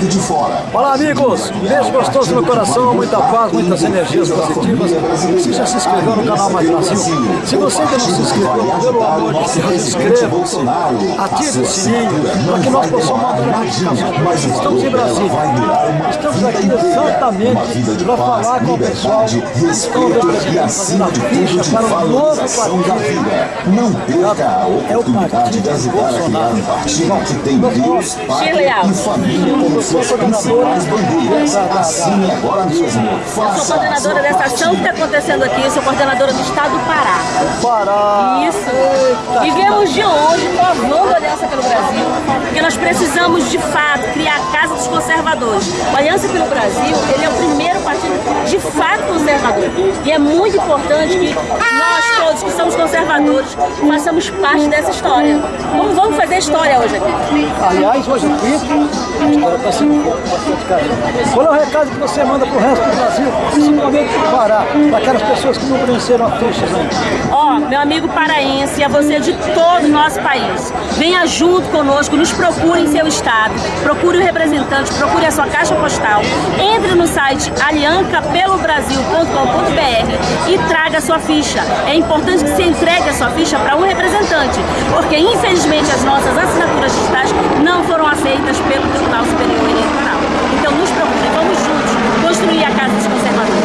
lado de fora. Olá, amigos! Beijo gostoso no coração, muita paz, muitas energias positivas. Você já se inscreveu no canal Mais Brasil? Se você ainda não se inscreveu, pelo amor de Deus, inscreva-se. Ative o sininho para que nós possamos mandar notificações. Estamos em Brasília. Estamos aqui exatamente para falar com o pessoal que estão representando a ficha para o novo partido. Não perca a É o oportunidade partido de ajudar a criar um partido que tem Deus, Pátria e família como bandeiras. Assine agora mesmo. Eu sou Faça coordenadora dessa ação que está acontecendo aqui, sou coordenadora do Estado do Pará. Pará! Isso. E viemos de longe provando a Aliança pelo Brasil, porque nós precisamos de fato criar a Casa dos Conservadores. O Aliança pelo Brasil, ele é o primeiro partido de fato conservador. E é muito importante que nós todos que somos conservadores façamos parte dessa história. Vamos, vamos fazer história hoje aqui. Aliás, hoje aqui, a história está sendo bastante cara. Qual é o recado que você manda para o resto do Brasil, principalmente para o Pará, para aquelas pessoas que não preencheram a ficha ainda? Ó, meu amigo paraense, a você de todo o nosso país, venha junto conosco, nos procure em seu estado, procure o representante, procure a sua caixa postal, entre no site aliancapelobrasil.com.br e traga a sua ficha. É importante que você entregue a sua ficha para um representante, porque infelizmente as nossas assinaturas digitais não foram aceitas pelo Tribunal Superior Eleitoral. Então nos procure, vamos juntos construir a Casa dos Conservadores.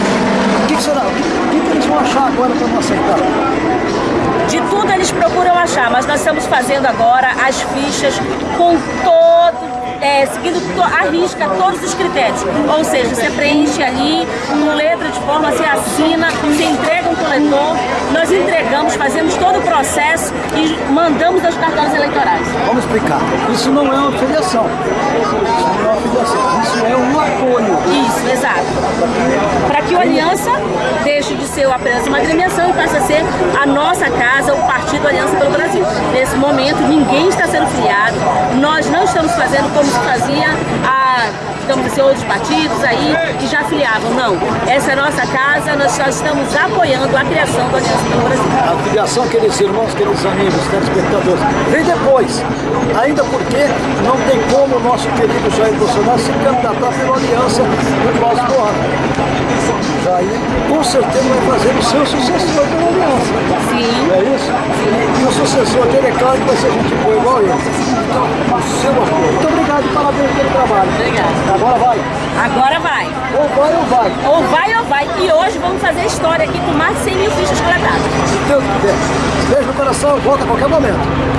O que, será? O que, eles vão achar agora para não aceitar? De tudo eles procuram achar, mas nós estamos fazendo agora as fichas com todo, é, seguindo a risca todos os critérios. Ou seja, você preenche ali com letra de forma, você assina, você entrega coletor, nós entregamos, fazemos todo o processo e mandamos aos cartões eleitorais. Vamos explicar. Isso não é uma filiação. Isso não é uma filiação. Isso é um apoio. Isso, exato. Para que o Aliança deixe de ser apenas uma agremiação e passe a ser a nossa casa, o Partido Aliança pelo Brasil. Nesse momento, ninguém está sendo filiado, nós não estamos fazendo como se fazia a digamos assim, outros partidos aí que já filiavam. Não, essa é a nossa casa, nós só estamos apoiando a criação do Aliança pelo Brasil. A filiação, queridos irmãos, queridos amigos, telespectadores, vem depois. Ainda porque não tem como o nosso querido Jair Bolsonaro se candidatar pela aliança no próximo ano. Jair, certeza, vai fazer o seu sucessor pela aliança. Sim. Não é isso? E, e o sucessor dele, é claro que vai ser gente boa igual ele. Então, seu apoio. Muito obrigado e parabéns pelo trabalho. Obrigada. Agora vai. Agora vai. Ou vai ou vai. Ou vai ou vai. E hoje vamos fazer história aqui com mais de 100 mil fichas coletadas. Se Deus quiser. Beijo no coração, volta a qualquer momento.